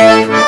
Música